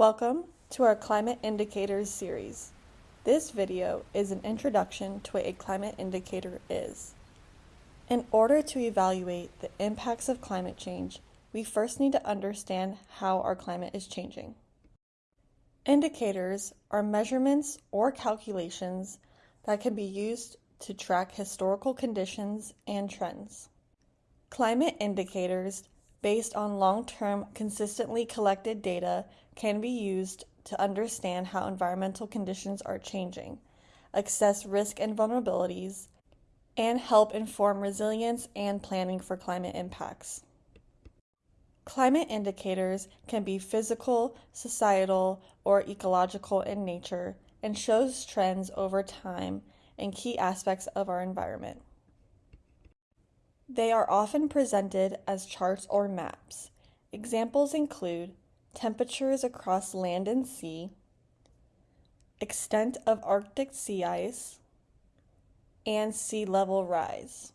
Welcome to our Climate Indicators series. This video is an introduction to what a climate indicator is. In order to evaluate the impacts of climate change, we first need to understand how our climate is changing. Indicators are measurements or calculations that can be used to track historical conditions and trends. Climate indicators based on long-term consistently collected data can be used to understand how environmental conditions are changing, assess risk and vulnerabilities, and help inform resilience and planning for climate impacts. Climate indicators can be physical, societal, or ecological in nature and shows trends over time in key aspects of our environment. They are often presented as charts or maps. Examples include temperatures across land and sea, extent of Arctic sea ice, and sea level rise.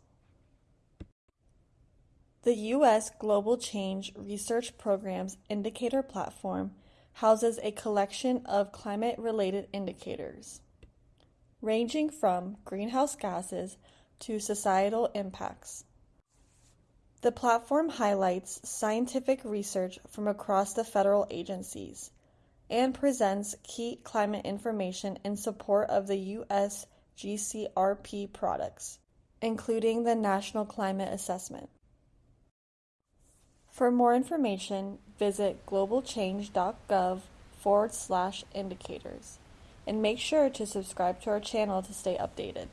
The U.S. Global Change Research Program's indicator platform houses a collection of climate-related indicators, ranging from greenhouse gases to societal impacts. The platform highlights scientific research from across the federal agencies and presents key climate information in support of the U.S. GCRP products, including the National Climate Assessment. For more information, visit globalchange.gov forward slash indicators and make sure to subscribe to our channel to stay updated.